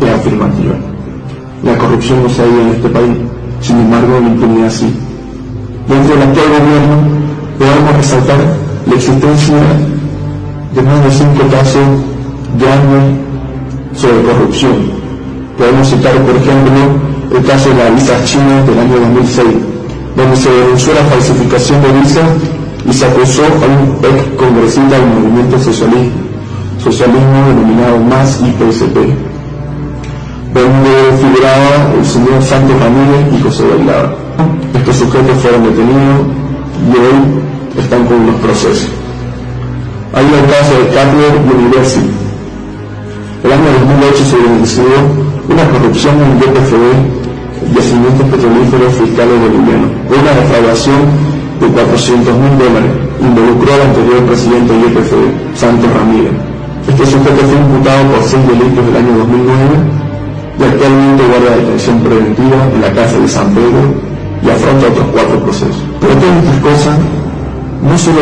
es afirmativa. La corrupción no se ha ido en este país, sin embargo la impunidad sí. Dentro del actual gobierno podemos resaltar la existencia de más de cinco casos de años sobre corrupción. Podemos citar, por ejemplo, el caso de la visa china del año 2006, donde se denunció la falsificación de visas y se acusó a un ex congresista del movimiento socialista, socialismo denominado MAS y PSP, donde figuraba el señor Santos Ramírez y José Bailaba. Estos sujetos fueron detenidos y hoy están con unos procesos. Hay el caso de Cutler University. El año 2008 se denunció una corrupción en el YPFB, Yacimientos Petrolíferos Fiscales Bolivianos, una defraudación de 400 mil dólares. Involucró al anterior presidente del YPFB, Santos Ramírez. Este sujeto fue imputado por seis delitos del año 2009 y actualmente guarda detención preventiva en la cárcel de San Pedro y afronta otros cuatro procesos. Pero todas estas cosas no solo,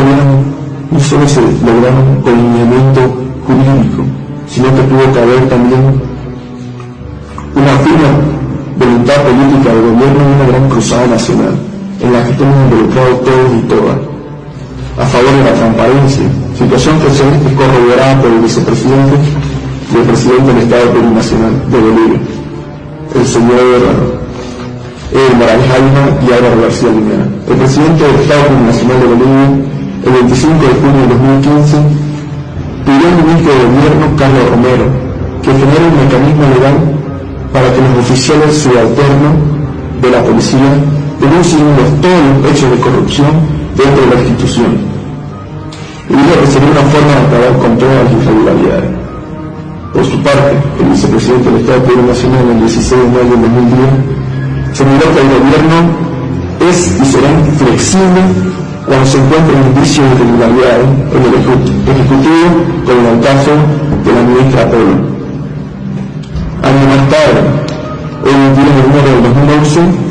no solo se lograron con lineamiento jurídico, sino que tuvo que haber también una firme voluntad política del gobierno y una gran cruzada nacional, en la que estamos involucrados todos y todas, a favor de la transparencia, situación que se es corroborada por el vicepresidente y el presidente del Estado Plurinacional de Bolivia, el señor eh, Alma y Álvaro García Linera. El presidente del Estado Plurinacional de Bolivia, el 25 de junio de 2015, pidió al ministro de Gobierno, Carlos Romero, que genere un mecanismo legal para que los oficiales subalternos de la policía denuncien todos los hechos de corrupción dentro de la institución. Y dijo que sería una forma de acabar con todas las irregularidades. Por su parte, el vicepresidente del Estado Nacional el 16 de mayo de 2010 señaló que el gobierno es y será flexible cuando se encuentren indicios de irregularidades en el Ejecutivo, como en el caso de la ministra Polo. Año más tarde, el 10 de enero de 2011,